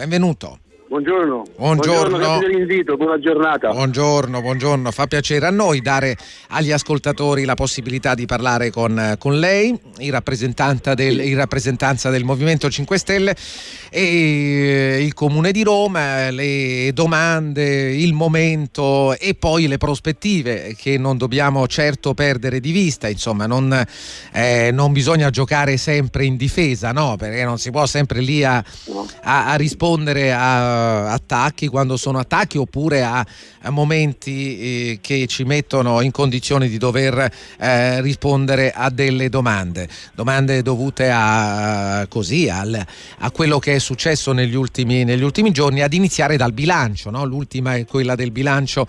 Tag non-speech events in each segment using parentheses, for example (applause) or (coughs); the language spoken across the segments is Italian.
benvenuto. Buongiorno. Buongiorno. Buongiorno, dell'invito, buona giornata. Buongiorno, buongiorno. Fa piacere a noi dare agli ascoltatori la possibilità di parlare con, con lei, in, del, in, rappresentanza del Movimento 5 Stelle e eh, il Comune di Roma, le domande, il momento e poi le prospettive che non dobbiamo certo perdere di vista. Insomma, non, eh, non bisogna giocare sempre in difesa, no? Perché non si può sempre lì a, a, a rispondere a attacchi quando sono attacchi oppure a, a momenti eh, che ci mettono in condizione di dover eh, rispondere a delle domande, domande dovute a, così, al, a quello che è successo negli ultimi, negli ultimi giorni, ad iniziare dal bilancio, no? l'ultima è quella del bilancio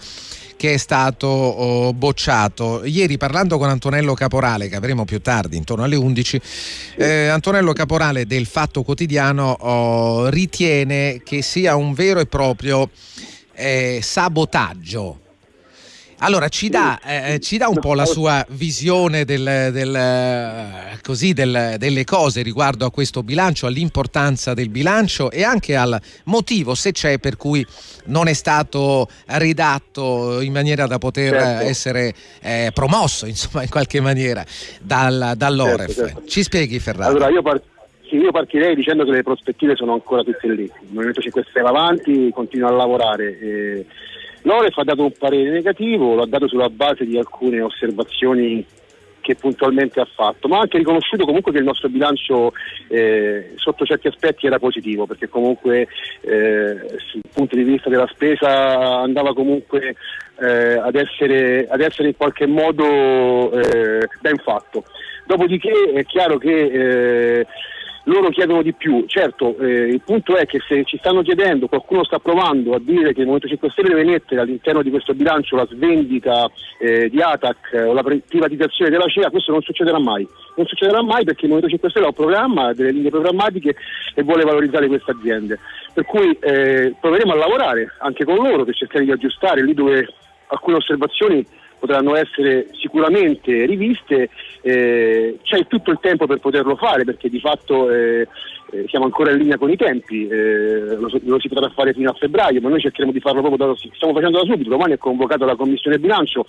che è stato oh, bocciato. Ieri parlando con Antonello Caporale, che avremo più tardi, intorno alle 11, eh, Antonello Caporale del Fatto Quotidiano oh, ritiene che sia un vero e proprio eh, sabotaggio allora, ci dà, eh, ci dà, un po' la sua visione del, del, così, del, delle cose riguardo a questo bilancio, all'importanza del bilancio e anche al motivo, se c'è, per cui non è stato ridatto in maniera da poter certo. essere eh, promosso, insomma, in qualche maniera, dal, dall'Oref. Certo, certo. Ci spieghi, Ferrari? Allora, io, par- sì, io partirei dicendo che le prospettive sono ancora tutte lì. Il Movimento 5 Stelle avanti, continua a lavorare. E L'Oref ha dato un parere negativo, l'ha dato sulla base di alcune osservazioni che puntualmente ha fatto, ma ha anche riconosciuto comunque che il nostro bilancio eh, sotto certi aspetti era positivo, perché comunque eh, sul punto di vista della spesa andava comunque eh, ad, essere, ad, essere, in qualche modo eh, ben fatto. Dopodiché è chiaro che eh, loro chiedono di più. Certo, eh, il punto è che se ci stanno chiedendo, qualcuno sta provando a dire che il Movimento 5 Stelle deve mettere all'interno di questo bilancio la svendita eh, di ATAC eh, o la privatizzazione della CEA, questo non succederà mai. Non succederà mai perché il Movimento 5 Stelle ha un programma, delle linee programmatiche e vuole valorizzare queste aziende. Per cui eh, proveremo a lavorare anche con loro per cercare di aggiustare lì dove alcune osservazioni potranno essere sicuramente riviste, eh, c'è tutto il tempo per poterlo fare perché di fatto eh, eh, siamo ancora in linea con i tempi, eh, lo, lo, si potrà fare fino a febbraio, ma noi cercheremo di farlo proprio da, stiamo facendo da subito, domani è convocata la Commissione Bilancio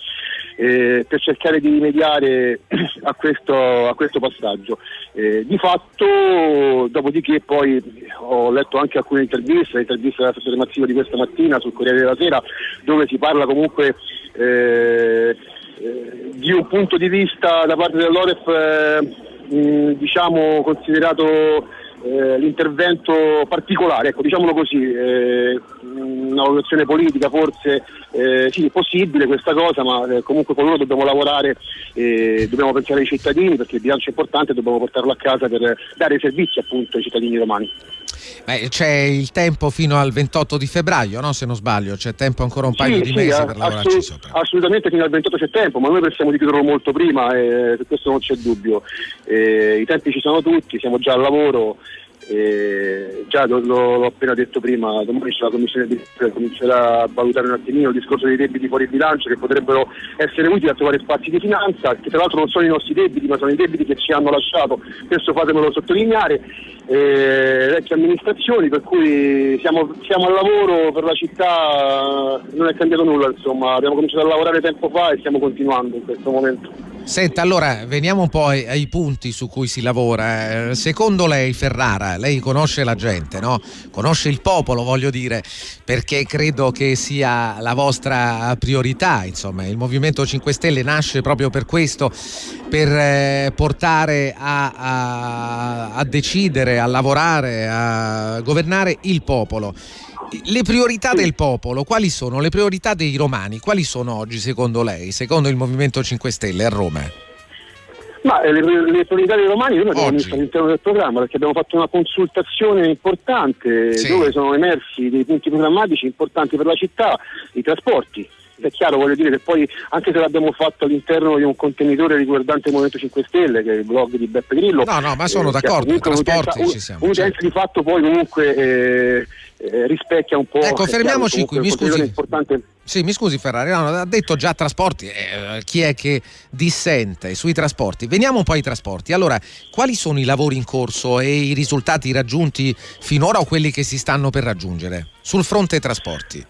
eh, per cercare di rimediare (clears throat) a questo, a questo passaggio. Eh, di fatto, dopodiché poi ho letto anche alcune interviste, l'intervista dell'assessore Mazzino di questa mattina sul Corriere della Sera, dove si parla comunque eh, eh, di un punto di vista da parte dell'Oref eh, diciamo considerato eh, l'intervento particolare, ecco, diciamolo così, eh, una valutazione politica forse eh, sì, è possibile questa cosa, ma eh, comunque con loro dobbiamo lavorare, dobbiamo pensare ai cittadini perché il bilancio è importante e dobbiamo portarlo a casa per dare servizi appunto ai cittadini romani. Beh, c'è il tempo fino al 28 di febbraio, no? se non sbaglio, c'è tempo ancora un paio sì, di sì, mesi per lavorarci assolut- sopra. Assolutamente fino al 28 settembre, ma noi pensiamo di chiuderlo molto prima e su questo non c'è dubbio. Eh, I tempi ci sono tutti, siamo già al lavoro. Eh, già lo, l'ho appena detto prima, domani c'è la commissione di comincerà a valutare un attimino il discorso dei debiti fuori bilancio che potrebbero essere utili a trovare spazi di finanza, che tra l'altro non sono i nostri debiti, ma sono i debiti che ci hanno lasciato, questo fatemelo sottolineare, eh, vecchie amministrazioni, per cui siamo, siamo, al lavoro per la città, non è cambiato nulla, insomma, abbiamo cominciato a lavorare tempo fa e stiamo continuando in questo momento. Senta, allora veniamo un po' ai, ai, punti su cui si lavora. Eh, secondo lei, Ferrara, lei conosce la gente, no? conosce il popolo, voglio dire, perché credo che sia la vostra priorità. Insomma, il Movimento 5 Stelle nasce proprio per questo, per eh, portare a, a, a decidere, a lavorare, a governare il popolo le priorità del popolo, quali sono? Le priorità dei romani, quali sono oggi secondo lei, secondo il Movimento 5 Stelle a Roma? Ma eh, le, le, priorità dei romani noi abbiamo messo all'interno del programma perché abbiamo fatto una consultazione importante sì. dove sono emersi dei punti programmatici importanti per la città, i trasporti, è chiaro, voglio dire che poi anche se l'abbiamo fatto all'interno di un contenitore riguardante il Movimento 5 Stelle, che è il blog di Beppe Grillo. No, no, ma sono eh, d'accordo, trasporti un, ci siamo. Un'utenza certo. di fatto poi comunque eh, eh, rispecchia un po'. Ecco, fermiamoci qui, mi scusi. Importante... Sì, mi scusi Ferrari, no, ha detto già trasporti, eh, chi è che dissente sui trasporti? Veniamo un po' ai trasporti. Allora, quali sono i lavori in corso e i risultati raggiunti finora o quelli che si stanno per raggiungere sul fronte trasporti?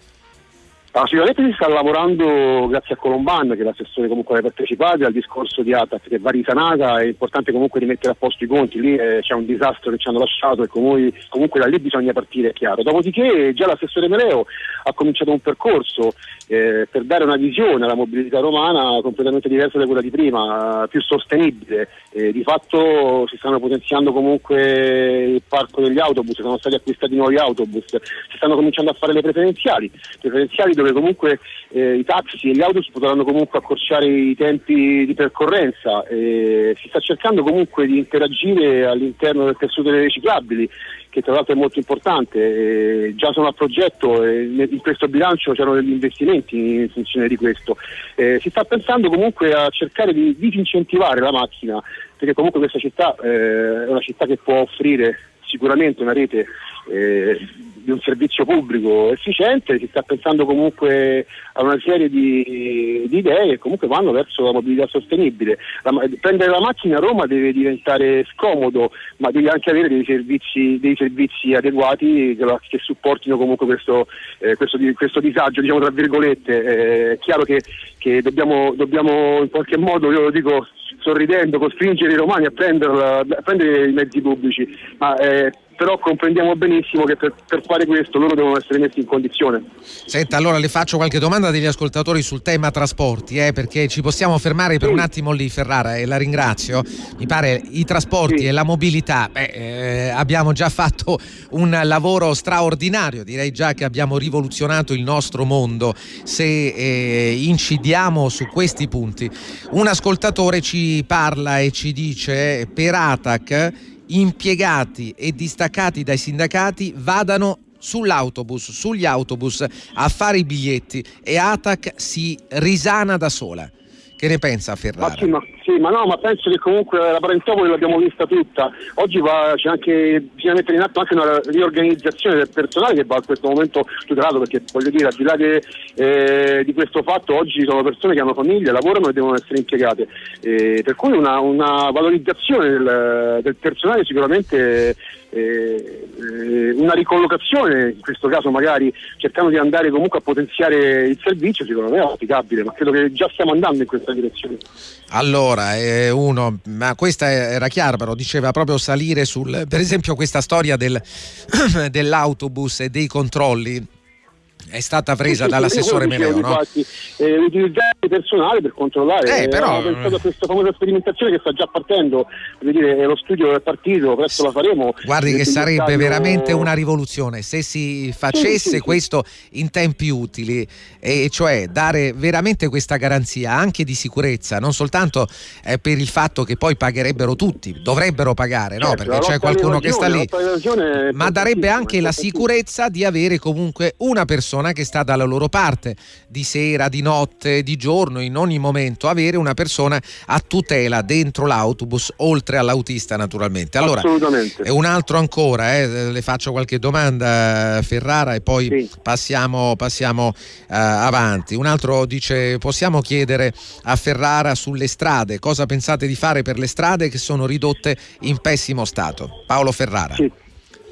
Ah, sicuramente si sta lavorando grazie a Colomban, che è l'assessore comunque alle partecipate, al discorso di ATAF che va risanata, è importante comunque rimettere a posto i conti, lì eh, c'è un disastro che ci hanno lasciato e comunque, comunque, da lì bisogna partire, è chiaro. Dopodiché già l'assessore Meleo ha cominciato un percorso eh, per dare una visione alla mobilità romana completamente diversa da quella di prima, più sostenibile. Eh, di fatto si stanno potenziando comunque il parco degli autobus, sono stati acquistati nuovi autobus, si stanno cominciando a fare le preferenziali, preferenziali dove comunque eh, i taxi e gli autobus potranno comunque accorciare i tempi di percorrenza. si sta cercando comunque di interagire all'interno del tessuto delle riciclabili che tra l'altro è molto importante, eh, già sono a progetto in questo bilancio c'erano degli investimenti in funzione di questo. Eh, si sta pensando comunque a cercare di disincentivare la macchina, perché comunque questa città eh, è una città che può offrire sicuramente una rete eh, di un servizio pubblico efficiente, si sta pensando comunque a una serie di, di idee che comunque vanno verso la mobilità sostenibile. La, prendere la macchina a Roma deve diventare scomodo, ma devi anche avere dei servizi, dei servizi adeguati che, che, supportino comunque questo, eh, questo, questo disagio, diciamo tra virgolette. Eh, è chiaro che, che dobbiamo, dobbiamo in qualche modo, io lo dico sorridendo, costringere i romani a, a prendere i mezzi pubblici, ma eh, però comprendiamo benissimo che per, per, fare questo loro devono essere messi in condizione. Senta, allora le faccio qualche domanda degli ascoltatori sul tema trasporti, eh, perché ci possiamo fermare per sì. un attimo lì Ferrara e la ringrazio. Mi pare i trasporti sì. e la mobilità, beh, eh, abbiamo già fatto un lavoro straordinario, direi già che abbiamo rivoluzionato il nostro mondo se eh, incidiamo su questi punti. Un ascoltatore ci parla e ci dice per ATAC impiegati e distaccati dai sindacati vadano sull'autobus, sugli autobus a fare i biglietti e ATAC si risana da sola. Che ne pensa Ferrara? Ma sì, ma, sì, ma no, ma penso che comunque la Parentopoli l'abbiamo vista tutta. Oggi va, c'è anche, bisogna mettere in atto anche una riorganizzazione del personale che va a questo momento tutelato, perché voglio dire, al di là de, eh, di questo fatto, oggi sono persone che hanno famiglia, lavorano e devono essere impiegate. Eh, per cui una, una valorizzazione del, del personale sicuramente una ricollocazione, in questo caso magari cercando di andare comunque a potenziare il servizio, secondo me è auspicabile, ma credo che già stiamo andando in questa direzione. Allora, eh, uno, ma questa era chiara, però diceva proprio salire sul, per esempio questa storia del, (clears throat) dell'autobus e dei controlli è stata presa sì, dall'assessore (laughs) Meleo, no? Infatti, eh, utilizzare il personale per controllare. Eh, però... Ho pensato a questa famosa sperimentazione che sta già partendo, dire, lo studio è partito, presto la faremo. Guardi che sarebbe veramente una rivoluzione se si facesse sì, sì, questo in tempi utili, e cioè dare veramente questa garanzia anche di sicurezza, non soltanto eh, per il fatto che poi pagherebbero tutti, dovrebbero pagare, no? Certo, perché c'è qualcuno che sta lì, ma darebbe anche la sicurezza di avere comunque una persona persona che sta dalla loro parte, di sera, di notte, di giorno, in ogni momento, avere una persona a tutela dentro l'autobus, oltre all'autista naturalmente. Allora, Assolutamente. un altro ancora, eh, le faccio qualche domanda Ferrara e poi sì. passiamo, passiamo uh, avanti. Un altro dice, possiamo chiedere a Ferrara sulle strade, cosa pensate di fare per le strade che sono ridotte in pessimo stato? Paolo Ferrara. Sì.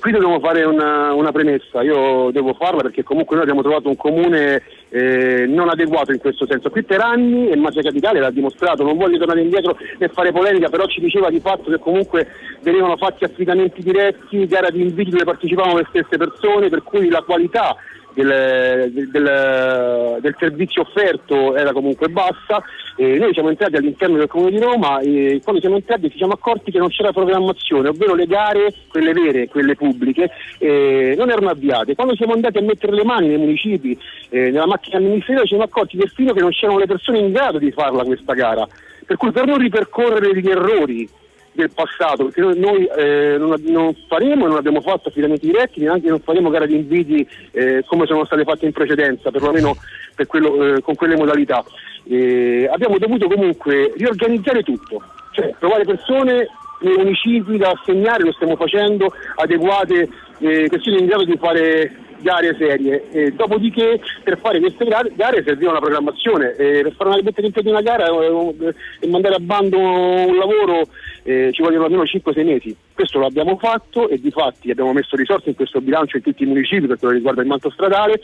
Qui dobbiamo fare una, una, premessa, io devo farla perché comunque noi abbiamo trovato un comune eh, non adeguato in questo senso. Qui per anni e Magia Capitale l'ha dimostrato, non voglio tornare indietro e fare polemica, però ci diceva di fatto che comunque venivano fatti affidamenti diretti, gara di inviti dove partecipavano le stesse persone, per cui la qualità del, del, del, servizio offerto era comunque bassa e noi siamo entrati all'interno del Comune di Roma e quando siamo entrati ci siamo accorti che non c'era programmazione, ovvero le gare, quelle vere, quelle pubbliche, eh, non erano avviate. Quando siamo andati a mettere le mani nei municipi, eh, nella macchina amministrativa, ci siamo accorti perfino che non c'erano le persone in grado di farla questa gara. Per cui per non ripercorrere gli errori del passato, perché noi, eh, non, non, faremo non abbiamo fatto affidamenti diretti, neanche non faremo gare di inviti eh, come sono state fatte in precedenza, perlomeno per quello, eh, con quelle modalità. abbiamo dovuto comunque riorganizzare tutto, cioè trovare persone nei municipi da assegnare, lo stiamo facendo, adeguate, eh, che siano in grado di fare gare serie. E dopodiché per fare queste gare serviva una programmazione. E per fare una in piedi una gara eh, e mandare a bando un lavoro eh, ci vogliono almeno 5-6 mesi. Questo lo abbiamo fatto e di fatti abbiamo messo risorse in questo bilancio in tutti i municipi per quello che riguarda il manto stradale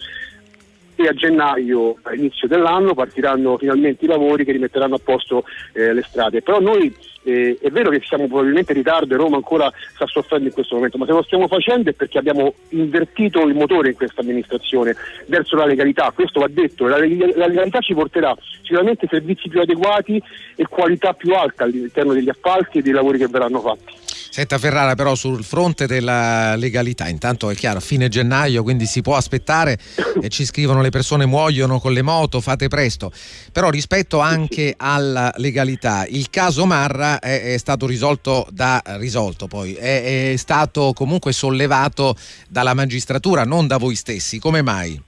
e a gennaio, all'inizio dell'anno, partiranno finalmente i lavori che rimetteranno a posto eh, le strade. Però noi eh, è vero che siamo probabilmente in ritardo e Roma ancora sta soffrendo in questo momento, ma se lo stiamo facendo è perché abbiamo invertito il motore in questa amministrazione verso la legalità, questo va detto, la, la legalità ci porterà sicuramente servizi più adeguati e qualità più alta all'interno degli appalti e dei lavori che verranno fatti. Senta Ferrara però sul fronte della legalità, intanto è chiaro, fine gennaio, quindi si può aspettare (coughs) e ci scrivono le persone muoiono con le moto, fate presto, però rispetto anche alla legalità, il caso Marra è, è stato risolto da risolto poi, è, è stato comunque sollevato dalla magistratura, non da voi stessi, come mai?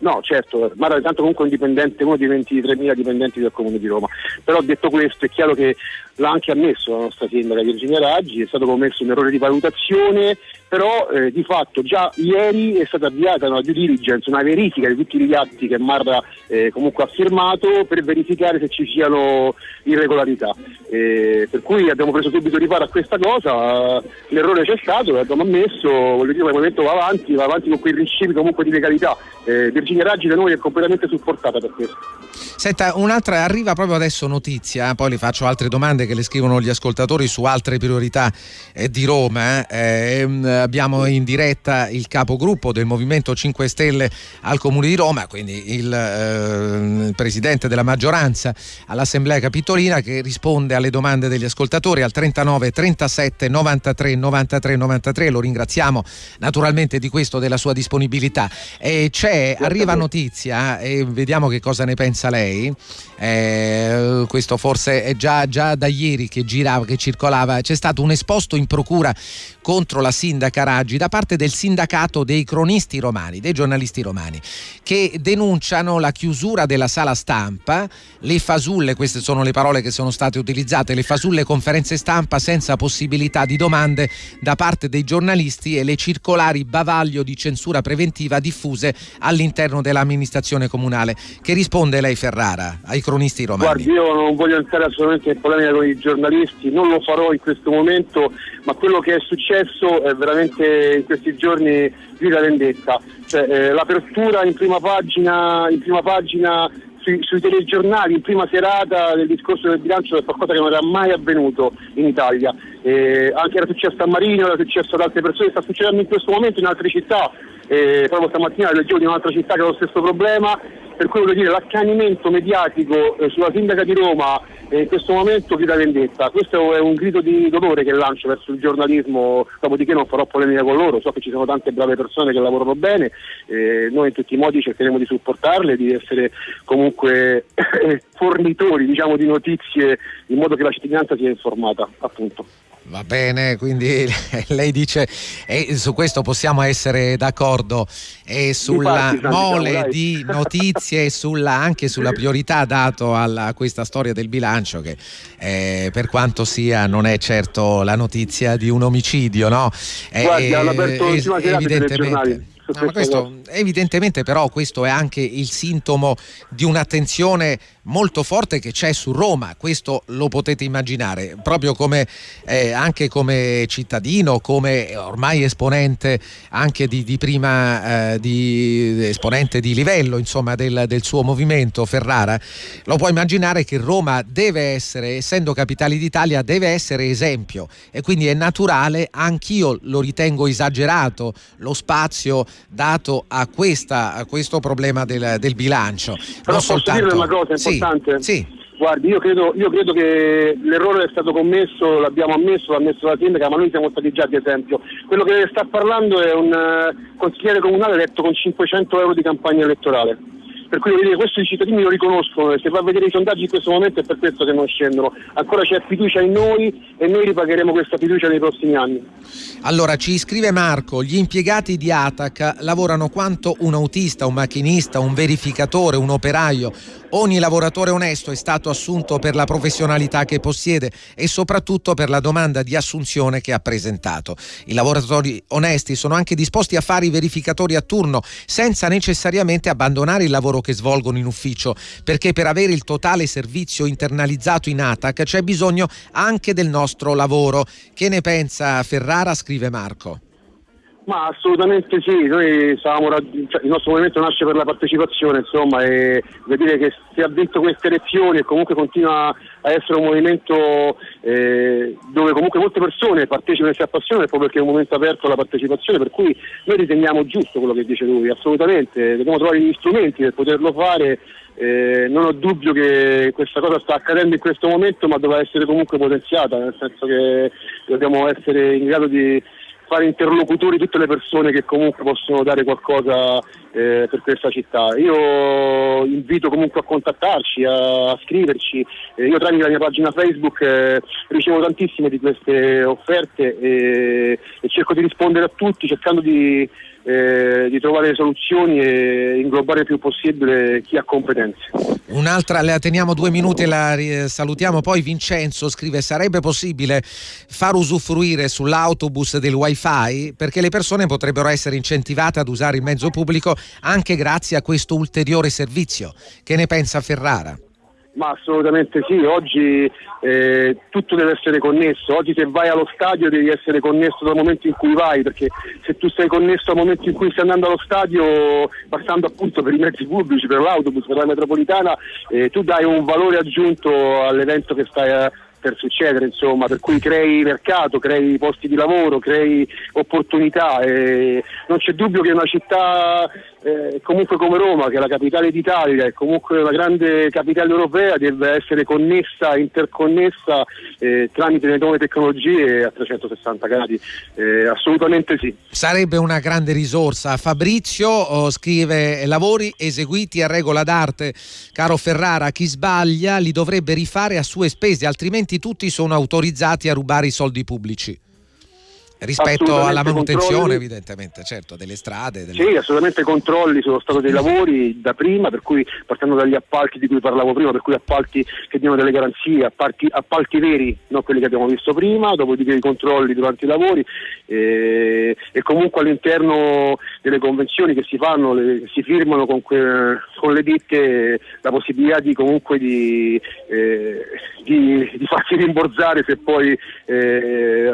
No, certo, Mara tanto comunque un dipendente, uno dei 23.000 dipendenti del Comune di Roma, però detto questo è chiaro che l'ha anche ammesso la nostra sindaca Virginia Raggi, è stato commesso un errore di valutazione, però eh, di fatto già ieri è stata avviata una due diligence, una verifica di tutti gli atti che Marra eh, comunque ha firmato per verificare se ci siano irregolarità. Eh, per cui abbiamo preso subito riparo a questa cosa, l'errore c'è stato, l'abbiamo ammesso, voglio dire, il movimento va avanti, va avanti con quei principi comunque di legalità. Eh, Virginia Raggi da noi è completamente supportata per questo. Senta, un'altra arriva proprio adesso notizia, poi le faccio altre domande che le scrivono gli ascoltatori su altre priorità eh, di Roma. Eh. Ehm, abbiamo in diretta il capogruppo del Movimento 5 Stelle al Comune di Roma, quindi il, eh, il presidente della maggioranza all'Assemblea Capitolina che risponde alle domande degli ascoltatori al 39 37 93 93 93. Lo ringraziamo naturalmente di questo, della sua disponibilità. E c'è, arriva notizia e vediamo che cosa ne pensa lei. Eh, questo forse è già, già da ieri che girava, che circolava, c'è stato un esposto in procura contro la sindaca Raggi da parte del sindacato dei cronisti romani, dei giornalisti romani, che denunciano la chiusura della sala stampa, le fasulle, queste sono le parole che sono state utilizzate, le fasulle conferenze stampa senza possibilità di domande da parte dei giornalisti e le circolari bavaglio di censura preventiva diffuse all'interno dell'amministrazione comunale. Che risponde lei Ferrara ai cronisti romani? Guardi, io non voglio entrare assolutamente in polemica con i giornalisti, non lo farò in questo momento, ma quello che è successo è veramente in questi giorni più vendetta. Cioè, eh, l'apertura in prima pagina, in prima pagina sui, sui, telegiornali in prima serata del discorso del bilancio è qualcosa che non era mai avvenuto in Italia. Eh, anche era successo a Marino, era successo ad altre persone, sta succedendo in questo momento in altre città. Eh, proprio stamattina leggevo di un'altra città che ha lo stesso problema per cui voglio dire l'accanimento mediatico eh, sulla sindaca di Roma eh, in questo momento grida vendetta. Questo è un grido di dolore che lancio verso il giornalismo, dopodiché non farò polemica con loro, so che ci sono tante brave persone che lavorano bene, eh, noi in tutti i modi cercheremo di supportarle, di essere comunque (coughs) fornitori diciamo, di notizie in modo che la cittadinanza sia informata, appunto. Va bene, quindi (laughs) lei dice e su questo possiamo essere d'accordo. E sulla diciamo, mole di (laughs) notizie e sulla, anche sulla priorità dato a questa storia del bilancio che eh, per quanto sia non è certo la notizia di un omicidio, no? Guardi, eh, evidentemente No, questo, evidentemente però questo è anche il sintomo di un'attenzione molto forte che c'è su Roma, questo lo potete immaginare, proprio come eh, anche come cittadino, come ormai esponente anche di, di prima, eh, di, esponente di livello insomma del, del, suo movimento Ferrara, lo può immaginare che Roma deve essere, essendo capitale d'Italia, deve essere esempio. E quindi è naturale, anch'io lo ritengo esagerato, lo spazio dato a, questa, a questo problema del, del bilancio. Però non soltanto... dire una cosa importante? Sì. sì. Guardi, io credo, io credo, che l'errore è stato commesso, l'abbiamo ammesso, l'ha ammesso la sindaca, ma noi siamo stati già di esempio. Quello che sta parlando è un uh, consigliere comunale eletto con 500 euro di campagna elettorale. Per cui dire, questo i cittadini lo riconoscono e se va a vedere i sondaggi in questo momento è per questo che non scendono. Ancora c'è fiducia in noi e noi ripagheremo questa fiducia nei prossimi anni. Allora ci scrive Marco, gli impiegati di Atac lavorano quanto un autista, un macchinista, un verificatore, un operaio. Ogni lavoratore onesto è stato assunto per la professionalità che possiede e soprattutto per la domanda di assunzione che ha presentato. I lavoratori onesti sono anche disposti a fare i verificatori a turno senza necessariamente abbandonare il lavoro che svolgono in ufficio, perché per avere il totale servizio internalizzato in ATAC c'è bisogno anche del nostro lavoro. Che ne pensa Ferrara? scrive Marco. Ma assolutamente sì, noi stavamo, cioè, il nostro movimento nasce per la partecipazione, insomma, e vedere che si ha vinto queste elezioni e comunque continua a essere un movimento eh, dove comunque molte persone partecipano e si appassionano proprio perché è un momento aperto alla partecipazione, per cui noi riteniamo giusto quello che dice lui, assolutamente, dobbiamo trovare gli strumenti per poterlo fare. Eh, non ho dubbio che questa cosa sta accadendo in questo momento, ma dovrà essere comunque potenziata, nel senso che dobbiamo essere in grado di fare interlocutori tutte le persone che comunque possono dare qualcosa eh, per questa città. Io invito comunque a contattarci, a, scriverci. Eh, io tramite la mia pagina Facebook eh, ricevo tantissime di queste offerte e, e cerco di rispondere a tutti cercando di eh, di trovare soluzioni e inglobare il più possibile chi ha competenze. Un'altra, la teniamo due minuti e la salutiamo poi. Vincenzo scrive: sarebbe possibile far usufruire sull'autobus del wifi perché le persone potrebbero essere incentivate ad usare il mezzo pubblico anche grazie a questo ulteriore servizio. Che ne pensa Ferrara? Ma assolutamente sì, oggi eh, tutto deve essere connesso, oggi se vai allo stadio devi essere connesso dal momento in cui vai, perché se tu sei connesso al momento in cui stai andando allo stadio, passando appunto per i mezzi pubblici, per l'autobus, per la metropolitana, eh, tu dai un valore aggiunto all'evento che stai a per succedere, insomma, per cui crei mercato, crei posti di lavoro, crei opportunità. E non c'è dubbio che una città eh, comunque come Roma, che è la capitale d'Italia e comunque una grande capitale europea, deve essere connessa, interconnessa eh, tramite le nuove tecnologie a 360 gradi. Eh, assolutamente sì. Sarebbe una grande risorsa. Fabrizio oh, scrive lavori eseguiti a regola d'arte. Caro Ferrara, chi sbaglia li dovrebbe rifare a sue spese, altrimenti tutti sono autorizzati a rubare i soldi pubblici rispetto alla manutenzione controlli. evidentemente certo delle strade delle... sì assolutamente controlli sullo stato dei lavori da prima per cui partendo dagli appalti di cui parlavo prima per cui appalti che diano delle garanzie appalti, appalti veri non quelli che abbiamo visto prima dopodiché i controlli durante i lavori e, e comunque all'interno delle convenzioni che si fanno le, si firmano con, que, con, le ditte la possibilità di comunque di, eh, di, di farsi rimborsare se poi eh,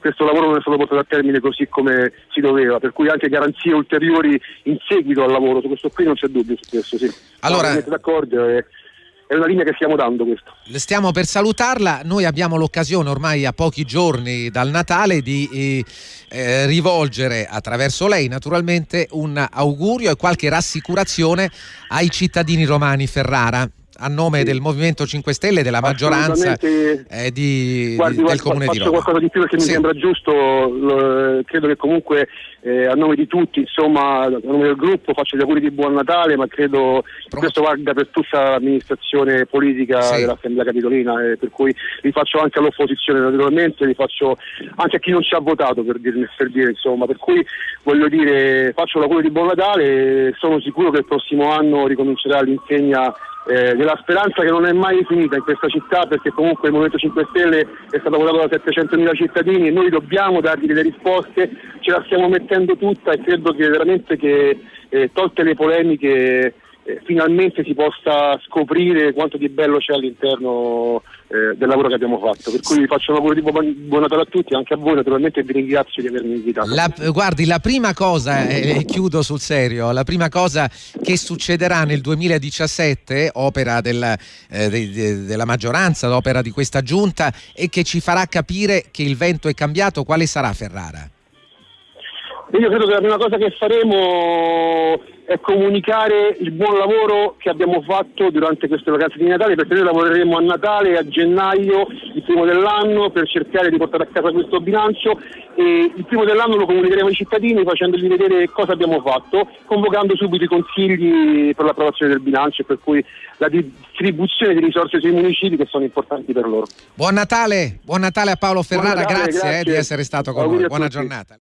questo lavoro non è stato portato a termine così come si doveva, per cui anche garanzie ulteriori in seguito al lavoro, su questo qui non c'è dubbio su questo, sì. Allora, no, d'accordo, è, è una linea che stiamo dando questo. Stiamo per salutarla, noi abbiamo l'occasione ormai a pochi giorni dal Natale di eh, eh rivolgere attraverso lei naturalmente un augurio e qualche rassicurazione ai cittadini romani Ferrara a nome del Movimento 5 Stelle e della maggioranza eh, di, guardi, del Comune di Roma. Qualcosa di più perché sì. mi sembra giusto, lo, credo che comunque eh, a nome di tutti, insomma, a nome del gruppo faccio gli auguri di buon Natale, ma credo che questo valga per tutta l'amministrazione politica sì. dell'Assemblea Capitolina, eh, per cui li faccio anche all'opposizione naturalmente, li faccio anche a chi non ci ha votato per, dirne, per dire, insomma, per cui voglio dire faccio l'augurio di buon Natale e sono sicuro che il prossimo anno ricomincerà l'insegna eh, della speranza che non è mai finita in questa città perché comunque il Movimento 5 Stelle è stato votato da 700.000 cittadini e noi dobbiamo dargli delle risposte, ce la stiamo mettendo tutta e credo che veramente che eh, tolte le polemiche eh, finalmente si possa scoprire quanto di bello c'è all'interno eh, del lavoro che abbiamo fatto. Per cui faccio un lavoro di buon Natale a tutti, anche a voi naturalmente e vi ringrazio di avermi invitato. La, guardi, la prima cosa, e chiudo sul serio, la prima cosa che succederà nel 2017, opera del, eh, de, de, della maggioranza, opera di questa giunta, e che ci farà capire che il vento è cambiato, quale sarà Ferrara? Io credo che la prima cosa che faremo è comunicare il buon lavoro che abbiamo fatto durante queste vacanze di Natale perché noi lavoreremo a Natale a gennaio primo dell'anno per cercare di portare a casa questo bilancio e il primo dell'anno lo comunicheremo ai cittadini facendogli vedere cosa abbiamo fatto, convocando subito i consigli per l'approvazione del bilancio e per cui la distribuzione di risorse sui municipi che sono importanti per loro. Buon Natale, buon Natale a Paolo Ferrara, Natale, grazie, grazie. Eh, di essere stato con noi, buona giornata.